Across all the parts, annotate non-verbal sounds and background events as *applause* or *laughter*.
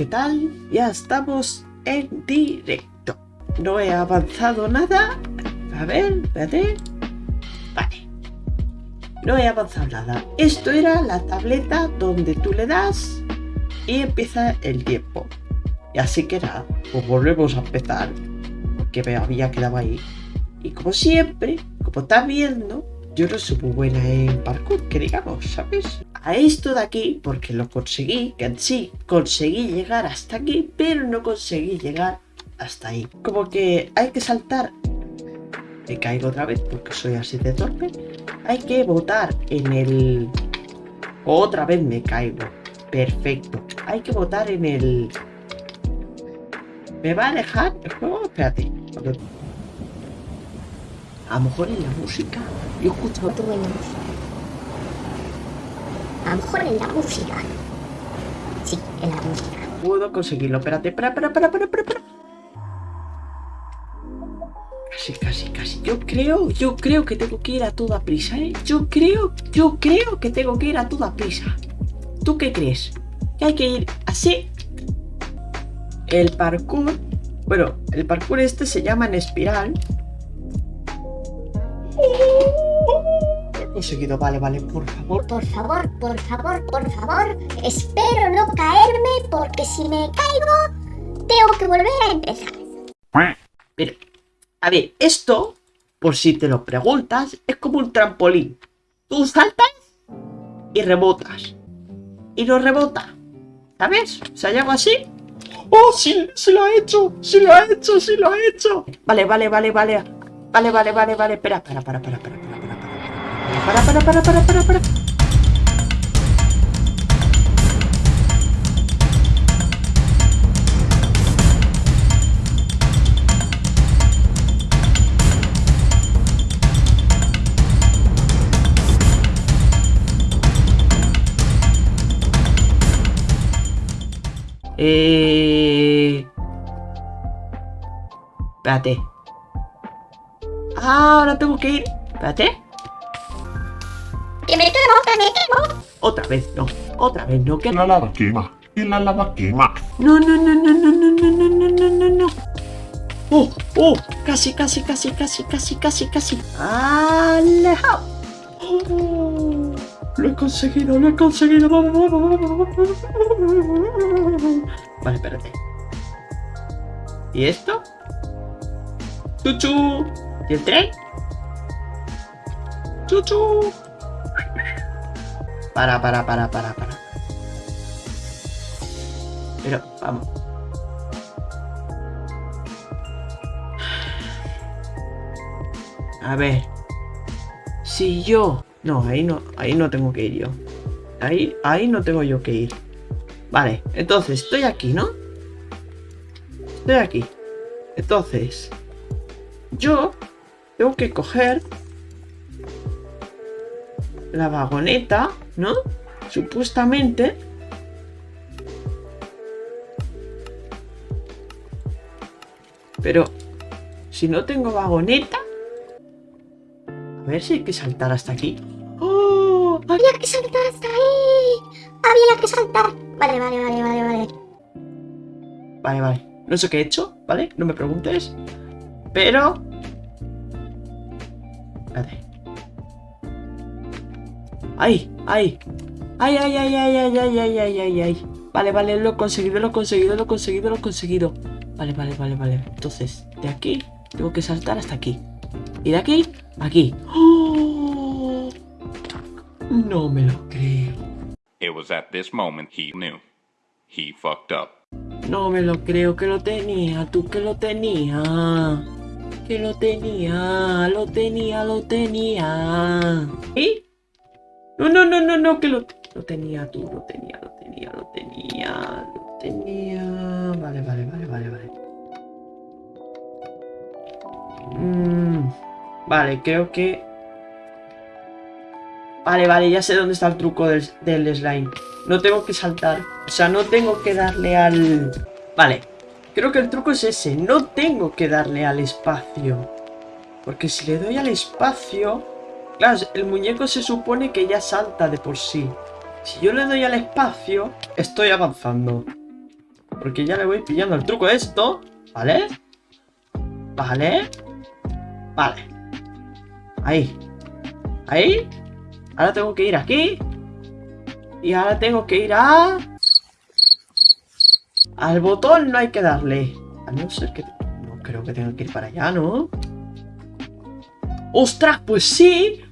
¿qué tal? Ya estamos en directo. No he avanzado nada. A ver, espérate. Vale. No he avanzado nada. Esto era la tableta donde tú le das y empieza el tiempo. Y así que nada, pues volvemos a empezar. Porque me había quedado ahí. Y como siempre, como estás viendo, yo no soy muy buena en parkour, que digamos, ¿sabes? A esto de aquí, porque lo conseguí, que sí conseguí llegar hasta aquí, pero no conseguí llegar hasta ahí. Como que hay que saltar. Me caigo otra vez porque soy así de torpe. Hay que votar en el... Otra vez me caigo. Perfecto. Hay que votar en el... ¿Me va a dejar el? Espérate. A lo mejor en la música. Yo escucho Tú en la música. A mejor en la música. Sí, en la música. Puedo conseguirlo. Espérate, espera, espera, espera, espera, espera, espera. Casi, casi, casi. Yo creo, yo creo que tengo que ir a toda prisa, ¿eh? Yo creo, yo creo que tengo que ir a toda prisa. ¿Tú qué crees? ¿Que hay que ir así? El parkour... Bueno, el parkour este se llama en espiral. Lo he conseguido, vale, vale, por favor. Por favor, por favor, por favor. Espero no caerme porque si me caigo, tengo que volver a empezar. Pero, a ver, esto, por si te lo preguntas, es como un trampolín. Tú saltas y rebotas. Y no rebota. ¿Sabes? O sea, algo así. ¡Oh, sí, sí lo ha hecho! ¡Sí lo ha hecho! ¡Sí lo ha hecho! Vale, vale, vale, vale. Vale, vale, vale, vale. Espera, para, para, para, para, para, para, para, para, para, para. Eh... Espérate. Ah, ahora tengo que ir. Espérate. ¡Que me quemo, que me quemo! Otra vez no. Otra vez no. Que... La lava quema. Y la lava quema. No, no, no, no, no, no, no, no, no, no, no, no. Oh, oh, casi, casi, casi, casi, casi, casi, casi. Alejado. Oh, lo he conseguido, lo he conseguido. Vamos, vamos, vamos, vamos. Vale, espérate. ¿Y esto? ¡Chuchu! ¿Y el tren? ¡Chuchu! Para, para, para, para, para. Pero, vamos. A ver. Si yo... No, ahí no, ahí no tengo que ir yo. Ahí, ahí no tengo yo que ir. Vale, entonces estoy aquí, ¿no? Estoy aquí. Entonces, yo tengo que coger la vagoneta, ¿no? Supuestamente. Pero, si no tengo vagoneta... A ver si hay que saltar hasta aquí. ¡Oh! Había que saltar hasta ahí. Había que saltar. Vale, vale, vale, vale, vale. Vale, vale. No sé qué he hecho, ¿vale? No me preguntes. Pero... Espérate. ¡Ay! ¡Ay! ¡Ay, ay, ay, ay, ay, ay, ay, ay, ay, ay! Vale, vale, lo he conseguido, lo he conseguido, lo he conseguido, lo he conseguido. Vale, vale, vale, vale. Entonces, de aquí tengo que saltar hasta aquí. Y de aquí, aquí. ¡Oh! No me lo creo. It was at this moment he knew. He fucked up. No me lo creo que lo tenía, tú que lo tenía. Que lo tenía, lo tenía, lo tenía. ¿Y? No, no, no, no, no, que lo, lo tenía tú, lo tenía, lo tenía, lo tenía, lo tenía. Vale, vale, vale, vale, vale. Mm, vale, creo que... Vale, vale, ya sé dónde está el truco del, del slime. No tengo que saltar. O sea, no tengo que darle al... Vale. Creo que el truco es ese. No tengo que darle al espacio. Porque si le doy al espacio... Claro, el muñeco se supone que ya salta de por sí. Si yo le doy al espacio, estoy avanzando. porque ya le voy pillando el truco a esto. ¿Vale? Vale. Vale. Ahí. Ahí. Ahora tengo que ir aquí. Y ahora tengo que ir a... Al botón no hay que darle. A no ser que... No creo que tenga que ir para allá, ¿no? ¡Ostras! Pues sí.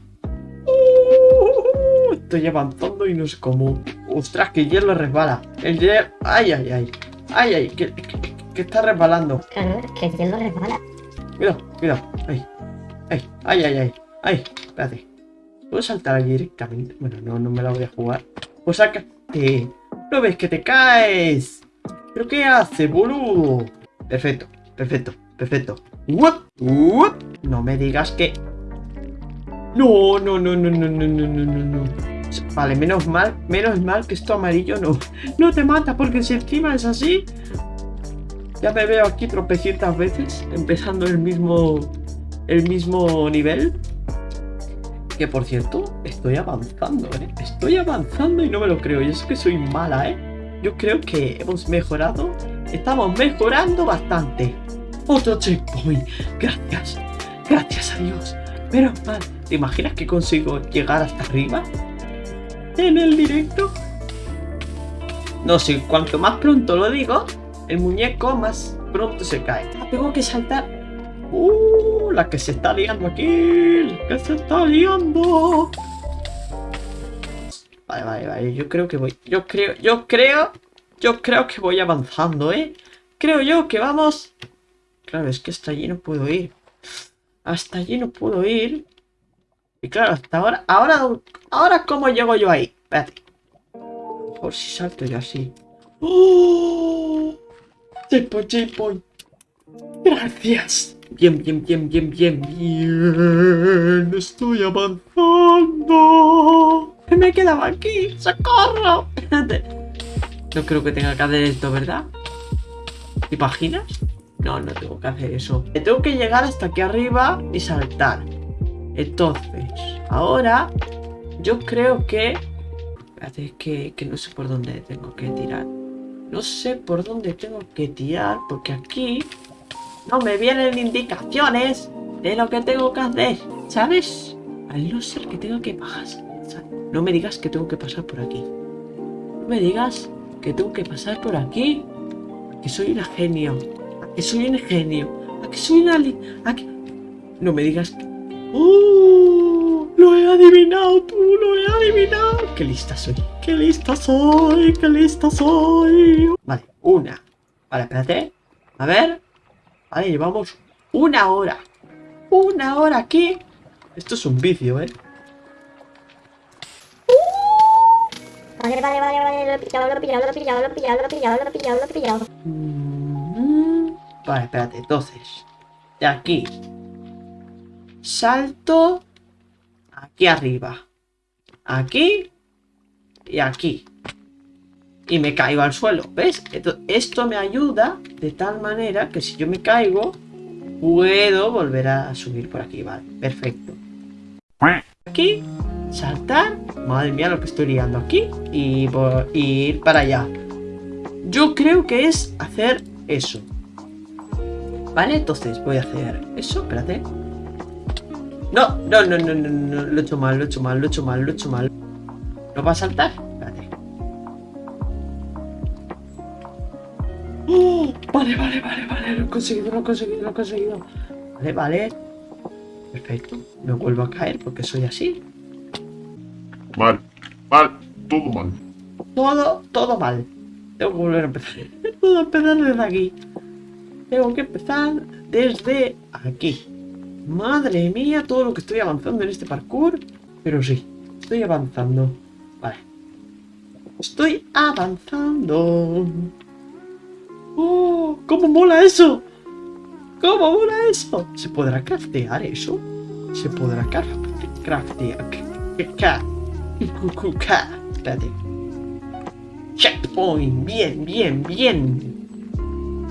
Estoy avanzando y no sé cómo. ¡Ostras! Que el hielo resbala. El hielo... ¡Ay, ay, ay! ¡Ay, ay! Que, que- que está resbalando. Claro, que el hielo resbala. Cuidado, cuidado. Ay, ay, ay, ay, ay. Ay, espérate. ¿Puedo saltar allí directamente? Bueno, no, no me la voy a jugar. Pues sácate. ¿No ves que te caes? ¿Pero qué hace, boludo? Perfecto, perfecto, perfecto. ¡Uop! ¡Uop! No me digas que... No, no, no, no, no, no, no, no, no, no. Vale, menos mal, menos mal que esto amarillo no, no te mata, porque si encima es así, ya me veo aquí tropecientas veces, empezando el mismo, el mismo nivel. Que por cierto, estoy avanzando, ¿eh? Estoy avanzando y no me lo creo. Y es que soy mala, ¿eh? Yo creo que hemos mejorado. Estamos mejorando bastante. Otro checkpoint. Gracias. Gracias a Dios. Menos mal. ¿Te imaginas que consigo llegar hasta arriba? En el directo. No sé, cuanto más pronto lo digo, el muñeco más pronto se cae. Ah, Tengo que saltar. Uh, la que se está liando aquí. La que se está liando. Vale, vale, vale. Yo creo que voy. Yo creo, yo creo. Yo creo que voy avanzando, ¿eh? Creo yo que vamos. Claro, es que hasta allí no puedo ir. Hasta allí no puedo ir. Y claro, hasta ahora. Ahora, ahora ¿cómo llego yo ahí? Espérate. Por si salto yo así. ¡Oh! Checkpoint, checkpoint. Gracias. Bien, bien, bien, bien, bien, bien. Estoy avanzando. Me quedaba aquí. ¡Socorro! Espérate. No creo que tenga que hacer esto, ¿verdad? ¿Te imaginas? No, no tengo que hacer eso. Tengo que llegar hasta aquí arriba y saltar. Entonces, ahora yo creo que... Espérate, que, que no sé por dónde tengo que tirar. No sé por dónde tengo que tirar, porque aquí no me vienen indicaciones de lo que tengo que hacer, ¿sabes? Al no ser que tenga que pasar. No me digas que tengo que pasar por aquí. No me digas que tengo que pasar por aquí. Que soy un genio. Que soy un genio. Que soy una... A. No me digas. ¡Oh! Lo he adivinado tú, lo he adivinado. Qué lista soy. Qué lista soy. Qué lista soy. Vale, una. Vale, espérate. A ver. Vale, llevamos una hora. Una hora aquí. Esto es un vicio, ¿eh? Vale, vale, vale, vale, lo he pillado, lo he pillado, lo he pillado, lo he pillado, lo he pillado, lo he pillado, lo he pillado. Mm, Vale, espérate. Entonces, de aquí. Salto. Aquí arriba. Aquí. Y aquí. Y me caigo al suelo. ¿Ves? Esto, esto me ayuda de tal manera que si yo me caigo, puedo volver a subir por aquí. Vale, perfecto. Aquí, saltar. Madre mía, lo que estoy liando aquí. Y, y ir para allá. Yo creo que es hacer eso. Vale, entonces voy a hacer eso. Espérate. No, no, no, no, no, no. Lo he hecho mal, lo he hecho mal, lo he hecho mal, lo he hecho mal. ¿No va a saltar? Espérate. ¡Oh! Vale, vale, vale, vale. Lo he conseguido, lo he conseguido, lo he conseguido. Vale, vale. Perfecto. Me vuelvo a caer porque soy así. Mal, mal, todo mal. Todo, todo mal. Tengo que volver a empezar. *laughs* Tengo que empezar desde aquí. Tengo que empezar desde aquí. Madre mía, todo lo que estoy avanzando en este parkour. Pero sí, estoy avanzando. Vale. Estoy avanzando. ¡Oh! ¿Cómo mola eso? ¿Cómo mola eso? ¿Se podrá craftear eso? ¿Se podrá craf- craftear? Espérate. Checkpoint. Bien, bien, bien.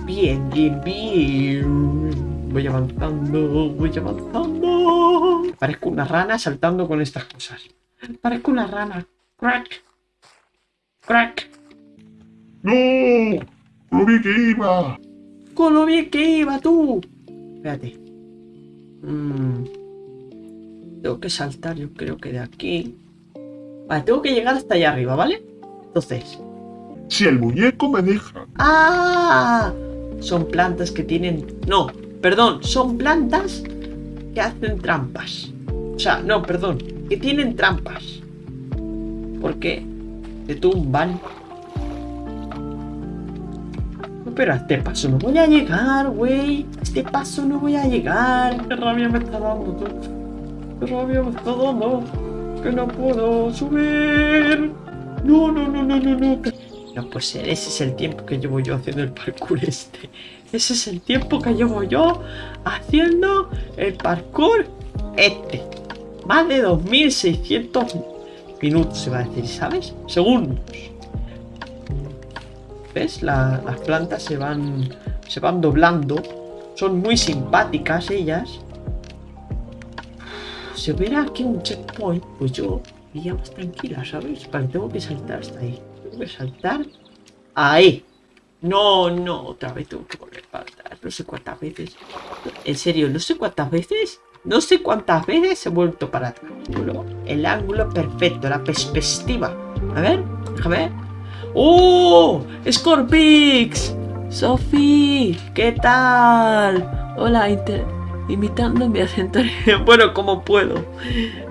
Bien, bien, bien. Voy avanzando, voy avanzando. Parezco una rana saltando con estas cosas. Parezco una rana. Crack. Crack. ¡No! Lo vi que iba. Con lo bien que iba tú. Espérate. Mm. Tengo que saltar, yo creo que de aquí. Vale, tengo que llegar hasta allá arriba, ¿vale? Entonces. Si el muñeco me deja. ¡Ah! Son plantas que tienen... No, perdón, son plantas que hacen trampas. O sea, no, perdón, que tienen trampas. Porque te tumban. Pero a este paso no voy a llegar, güey. A este paso no voy a llegar. Qué rabia me está dando tú. Qué rabia me está dando. Que no puedo subir. No, no, no, no, no, no. Ser, ese es el tiempo que llevo yo haciendo el parkour este. Ese es el tiempo que llevo yo haciendo el parkour este. Más de 2600 minutos se va a decir, ¿sabes? Segundos. ¿Ves? La- las plantas se van, se van doblando. Son muy simpáticas ellas. Si hubiera aquí un checkpoint, pues yo iría más tranquila, ¿sabes? Vale, tengo que saltar hasta ahí. Saltar ahí. No, no, otra vez tengo que volver para atrás. No sé cuántas veces. En serio, no sé cuántas veces. No sé cuántas veces he vuelto para atrás. El ángulo perfecto, la perspectiva. A ver, déjame ver. ¡Oh! ¡Scorpix! ¡Sofi! ¿Qué tal? Hola, inter- imitando mi acento. *laughs* bueno, como puedo.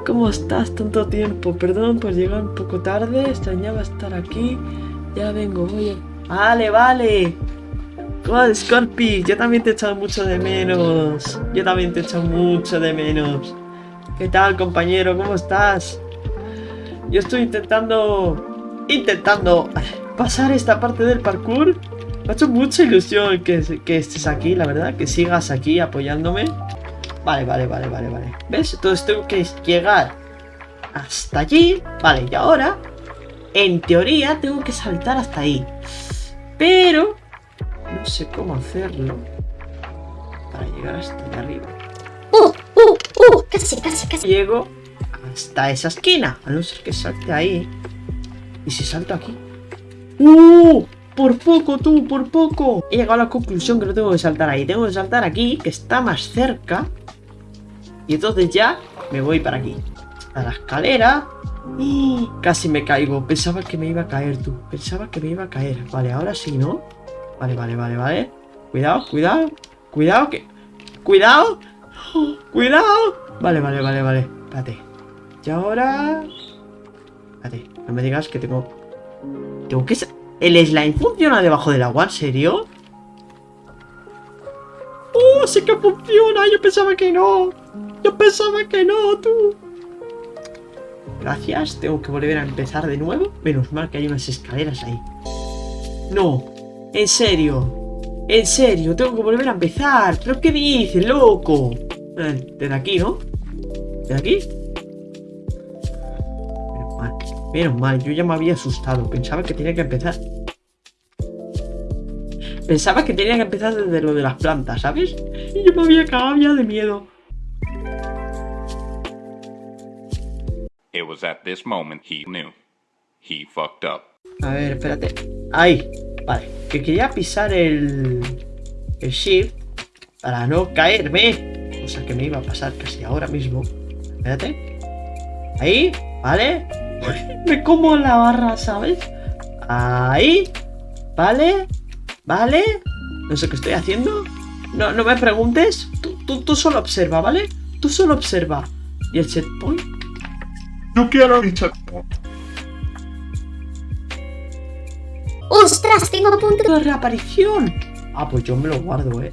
¿Cómo estás tanto tiempo? Perdón por llegar un poco tarde. Extrañaba estar aquí. Ya vengo, oye. Vale, vale. God, Scorpi, yo también te he echado mucho de menos. Yo también te he echado mucho de menos. ¿Qué tal, compañero? ¿Cómo estás? Yo estoy intentando... Intentando pasar esta parte del parkour. Me ha hecho mucha ilusión que, que estés aquí, la verdad. Que sigas aquí apoyándome. Vale, vale, vale, vale, vale. ¿Ves? Entonces tengo que llegar hasta allí. Vale, y ahora, en teoría, tengo que saltar hasta ahí. Pero no sé cómo hacerlo para llegar hasta allá arriba. ¡Uh, uh, uh! Casi, casi, casi. Llego hasta esa esquina, a no ser que salte ahí. ¿Y si salto aquí? ¡Uh! Por poco, tú, por poco. He llegado a la conclusión que no tengo que saltar ahí. Tengo que saltar aquí, que está más cerca. Y entonces ya me voy para aquí. A la escalera. ¡Oh! Casi me caigo. Pensaba que me iba a caer, tú. Pensaba que me iba a caer. Vale, ahora sí, ¿no? Vale, vale, vale, vale. Cuidado, cuidado. Cuidado, que... Cuidado. Cuidado. Vale, vale, vale, vale. Espérate. Y ahora... Espérate, no me digas que tengo... Tengo que... ¿El slime funciona debajo del agua? ¿En serio? ¡Oh, sí que funciona! Yo pensaba que no. Pensaba que no, tú. Gracias, tengo que volver a empezar de nuevo. Menos mal que hay unas escaleras ahí. No, en serio. En serio, tengo que volver a empezar. ¿Pero qué dices, loco? Eh, Desde aquí, ¿no? ¿Desde aquí? Menos mal. Menos mal, yo ya me había asustado. Pensaba que tenía que empezar. Pensaba que tenía que empezar desde lo de las plantas, ¿sabes? Y yo me había cagado ya de miedo. It was at this moment he knew. He fucked up. A ver, espérate. Ahí. Vale. Que quería pisar el... El shift para no caerme. Cosa que me iba a pasar casi ahora mismo. Espérate. Ahí. Vale. Me como la barra, ¿sabes? Ahí. Vale. Vale. No sé qué estoy haciendo. No, no me preguntes. Tú, tú, tú solo observa, ¿vale? Tú solo observa. ¿Y el checkpoint? Yo quiero mi chat. ¡Ostras! Tengo punto de de reaparición. Ah, pues yo me lo guardo, eh.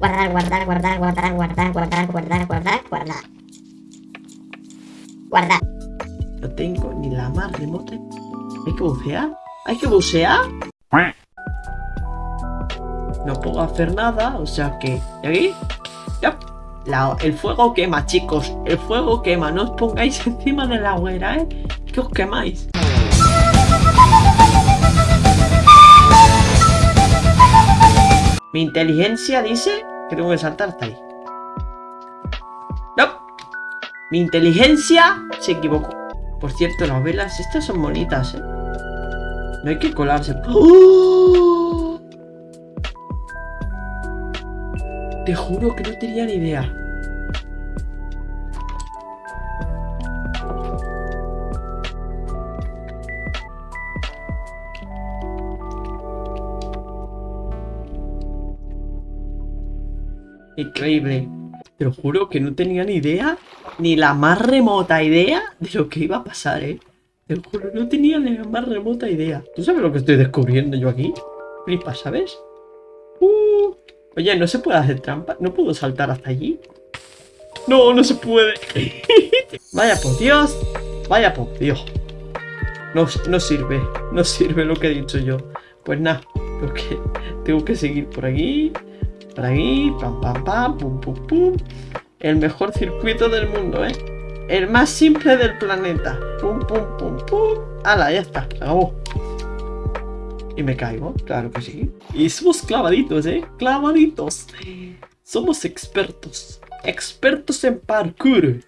guardar, guardar, guardar, guardar, guardar, guardar, guardar, guardar, guardar. Guardar. No tengo ni la más remota. ¿Hay que bucear? ¿Hay que bucear? No puedo hacer nada, o sea que... ¿Y aquí? Ya. El fuego quema, chicos. El fuego quema. No os pongáis *laughs* encima de la hoguera, ¿eh? Que os quemáis. Mi inteligencia dice que tengo que saltar hasta ahí. No. Mi inteligencia se equivocó. Por cierto, las velas estas son bonitas, ¿eh? No hay que colarse. ¡Oh! Te juro que no tenía ni idea. Increíble. Te lo juro que no tenía ni idea, ni la más remota idea de lo que iba a pasar, ¿eh? Te lo juro, no tenía ni la más remota idea. ¿Tú sabes lo que estoy descubriendo yo aquí? Flipa, ¿sabes? Oye, ¿no se puede hacer trampa? ¿No puedo saltar hasta allí? No, no se puede. *laughs* Vaya por Dios. Vaya por Dios. No, no sirve. No sirve lo que he dicho yo. Pues nada, tengo que, tengo que seguir por aquí. Por aquí, pam, pam, pam, pum, pum, pum. El mejor circuito del mundo, ¿eh? El más simple del planeta. Pum, pum, pum, pum. ¡Hala! Ya está, acabó. Y me caigo, claro que sí. Y somos clavaditos, ¿eh? Clavaditos. Somos expertos. Expertos en parkour.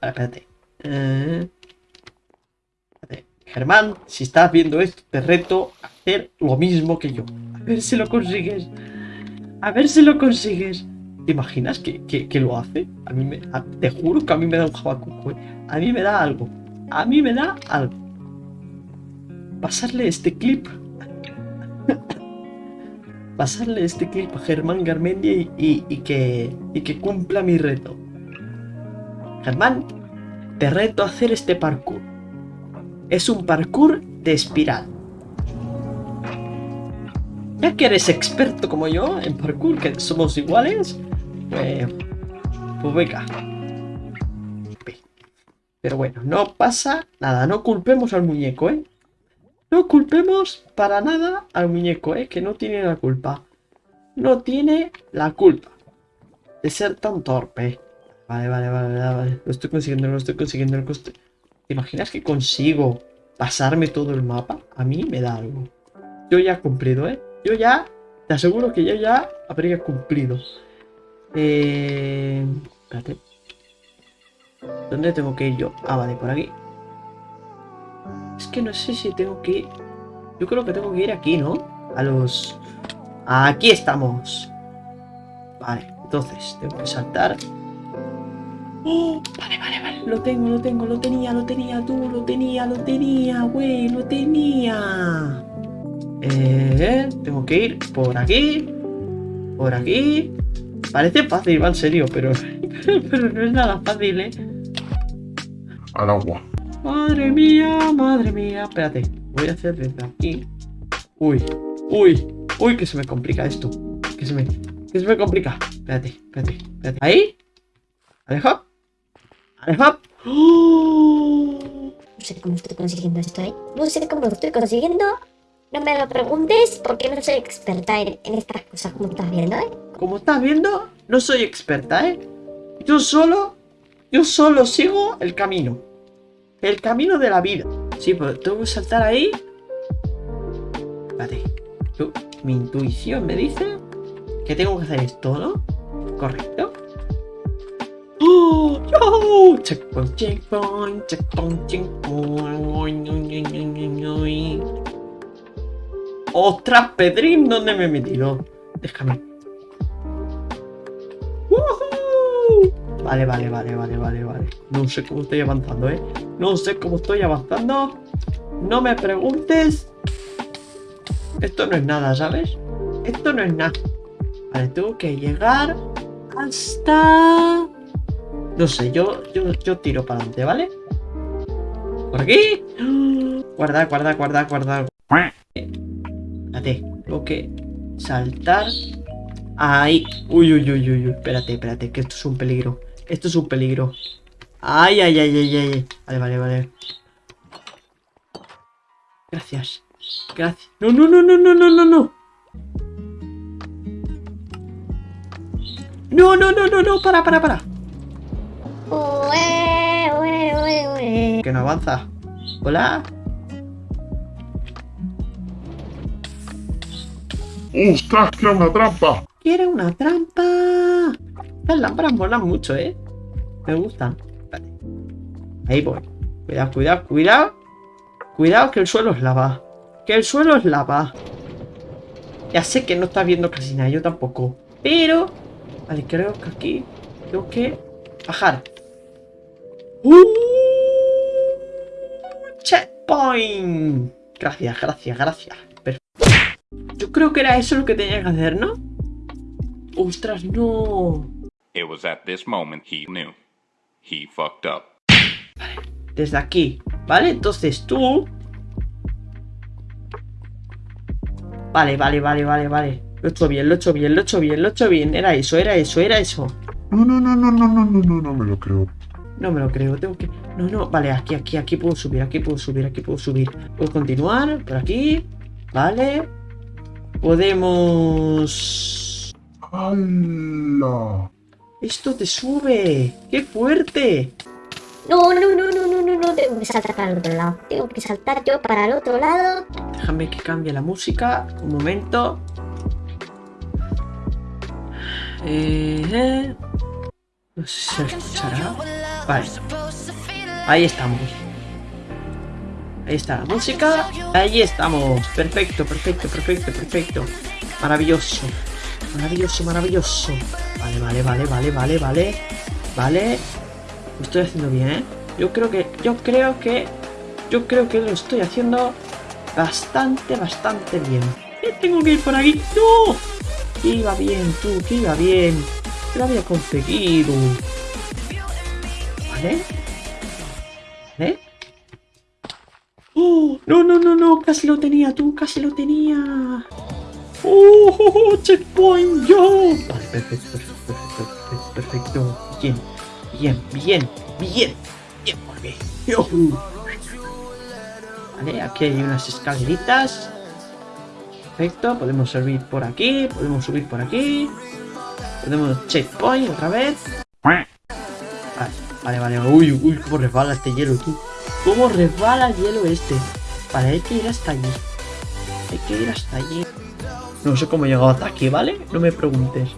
A ver, espérate. Eh, espérate. Germán, si estás viendo esto, te reto a hacer lo mismo que yo. A ver si lo consigues. A ver si lo consigues. ¿Te imaginas que, que- que lo hace? A mí me, te juro que a mí me da un jabacuco. ¿eh? A mí me da algo. A mí me da algo. Pasarle este clip. *laughs* Pasarle este clip a Germán Garmendia y, y- que, y que cumpla mi reto. Germán, te reto a hacer este parkour. Es un parkour de espiral. Ya que eres experto como yo en parkour, que somos iguales, pues, pues venga. Ve. Pero bueno, no pasa nada, no culpemos al muñeco, ¿eh? No culpemos para nada al muñeco, ¿eh? Que no tiene la culpa. No tiene la culpa de ser tan torpe. Vale, vale, vale, vale. Lo estoy consiguiendo, lo estoy consiguiendo. ¿Te imaginas que consigo pasarme todo el mapa? A mí me da algo. Yo ya he cumplido, ¿eh? Yo ya, te aseguro que yo ya habría cumplido. Eh... Espérate. ¿Dónde tengo que ir yo? Ah, vale, por aquí. Es que no sé si tengo que ir... Yo creo que tengo que ir aquí, ¿no? A los... Aquí estamos. Vale, entonces tengo que saltar. ¡Oh! Vale, vale, vale. Lo tengo, lo tengo, lo tenía, lo tenía, tú, lo tenía, lo tenía, güey, lo tenía. Eh, tengo que ir por aquí. Por aquí. Parece fácil, va en serio, pero, *laughs* pero no es nada fácil, ¿eh? Al agua. Madre mía, madre mía. Espérate, voy a hacer desde aquí. Uy, uy, uy, que se me complica esto. Que se me, que se me complica. Espérate, espérate, espérate. Ahí. Aleja. Aleja. ¡Oh! No sé cómo estoy consiguiendo esto, ¿eh? No sé cómo lo estoy consiguiendo. No me lo preguntes porque no soy experta en, en estas cosas, como estás viendo, ¿eh? Como estás viendo, no soy experta, ¿eh? Yo solo, yo solo sigo el camino. El camino de la vida. Sí, pero tengo que saltar ahí. Espérate. Yo- mi intuición me dice que tengo que hacer esto, ¿no? ¿Correcto? ¡Oh! ¡Yo! Checkpoint, checkpoint, checkpoint, checkpoint. ¡Ostras, Pedrín! ¿Dónde me he metido? Déjame. ¡Woohoo! Vale, vale, vale, vale, vale, vale. No sé cómo estoy avanzando, ¿eh? No sé cómo estoy avanzando. No me preguntes. Esto no es nada, ¿sabes? Esto no es nada. Vale, tengo que llegar hasta... No sé, yo, yo, yo tiro para adelante, ¿vale? Por aquí. Guarda, guarda, guarda, guarda. Espérate, tengo que saltar. Ahí. Uy, uy, uy, uy, uy. Espérate, espérate, que esto es un peligro. Esto es un peligro. Ay, ay, ay, ay, ay. Vale, vale, vale. Gracias. Gracias. No, no, no, no, no, no, no, no. No, no, no, no, no. Para, para, para. Ue, ue, ue, ue. Que no avanza. Hola. ¡Ostras, que una trampa! Quiere una trampa. Las lámparas molan mucho, ¿eh? Me gustan. Espérate. Ahí voy. Cuidado, cuidado, cuidado. Cuidado que el suelo es lava. Que el suelo es lava. Ya sé que no estás viendo casi nada, yo tampoco. Pero Vale, creo que aquí tengo que bajar. ¡Uh! ¡Checkpoint! Gracias, gracias, gracias. Perfecto. Yo creo que era eso lo que tenía que hacer, ¿no? ¡Ostras, no! It was at this moment he knew. He fucked up. Desde aquí, ¿vale? Entonces tú... Vale, vale, vale, vale, vale. Lo he hecho bien, lo he hecho bien, lo he hecho bien, lo he hecho bien. Era eso, era eso, era eso. No, no, no, no, no, no, no, no, no me lo creo. No me lo creo, tengo que... No, no, vale, aquí, aquí, aquí puedo subir, aquí puedo subir, aquí puedo subir. Puedo continuar, por aquí. Vale. Podemos... ¡Hala! Esto te sube. ¡Qué fuerte! No, no, no, no, no, no, no. Tengo que saltar para el otro lado. Tengo que saltar yo para el otro lado. Déjame que cambie la música. Un momento. Eh, eh. No sé si se escuchará. Vale. Ahí estamos. Ahí está la música. Ahí estamos. Perfecto, perfecto, perfecto, perfecto. Maravilloso. Maravilloso, maravilloso. Vale, vale, vale, vale, vale, vale. Vale. Lo estoy haciendo bien, ¿eh? Yo creo que... Yo creo que... Yo creo que lo estoy haciendo bastante, bastante bien. Eh, Tengo que ir por aquí. ¡No! Que iba bien, tú, que iba bien. Que lo había conseguido. ¿Vale? ¿Vale? ¡Oh! No, no, no, no. Casi lo tenía, tú. Casi lo tenía. ¡Oh! oh, oh, ¡Checkpoint! ¡Yo! Vale, perfecto, perfecto, perfecto. Bien, bien, bien, bien. Bien. ¡Yujú! Vale, aquí hay unas escaleritas. Perfecto, podemos subir por aquí, podemos subir por aquí. Podemos checkpoint otra vez. Vale, vale, vale. Uy, uy, cómo resbala este hielo, tú. Cómo resbala el hielo este. Vale, hay que ir hasta allí. Hay que ir hasta allí. No sé cómo he llegado hasta aquí, ¿vale? No me preguntes.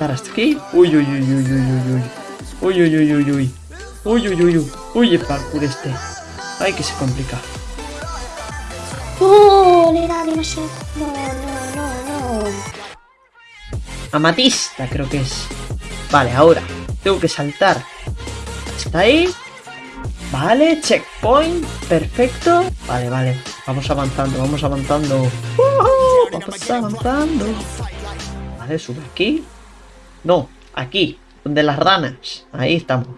Hasta aquí. Uy, uy, uy, uy, uy, uy, uy. Uy, uy, uy, uy, uy. Uy, uy, uy, uy. Uy, el parkour este. Ay, que se complica. Demasiado. No, no, no, no. Amatista creo que es. Vale, ahora tengo que saltar hasta ahí. Vale, checkpoint, perfecto. Vale, vale, vamos avanzando, vamos avanzando. ¡Woohoo! Vamos avanzando. Vale, sube aquí. No, aquí, donde las ranas. Ahí estamos.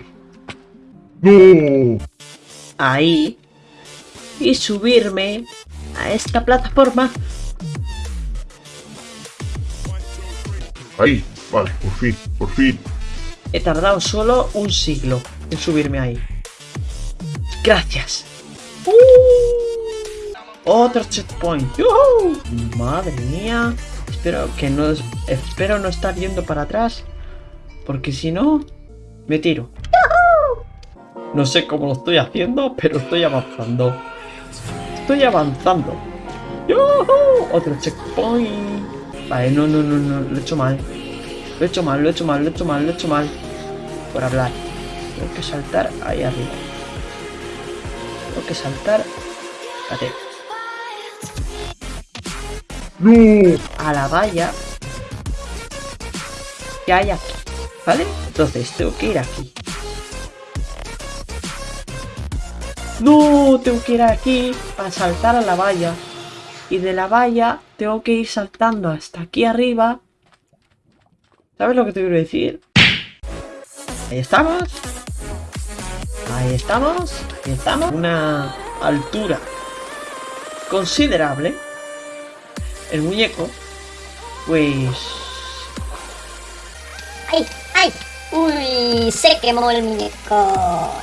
¡No! Ahí. Y subirme a esta plataforma. Ahí, vale, por fin, por fin. He tardado solo un siglo en subirme ahí. Gracias. ¡Uh! Otro checkpoint. ¡Yujú! Madre mía. Espero que no espero no estar yendo para atrás. Porque si no, me tiro. No sé cómo lo estoy haciendo, pero estoy avanzando. Estoy avanzando. ¡Yujú! Otro checkpoint. Vale, no, no, no, no, lo he hecho mal. Lo he hecho mal, lo he hecho mal, lo he hecho mal, lo he hecho mal. Por hablar. Tengo que saltar ahí arriba. Tengo que saltar. Espérate. A la valla. Que hay aquí. ¿Vale? Entonces tengo que ir aquí. No, tengo que ir aquí para saltar a la valla. Y de la valla tengo que ir saltando hasta aquí arriba. ¿Sabes lo que te quiero decir? Ahí estamos. Ahí estamos. Ahí estamos. Una altura considerable. El muñeco, pues... ¡Ay! ¡Ay! ¡Uy! Se quemó el muñeco.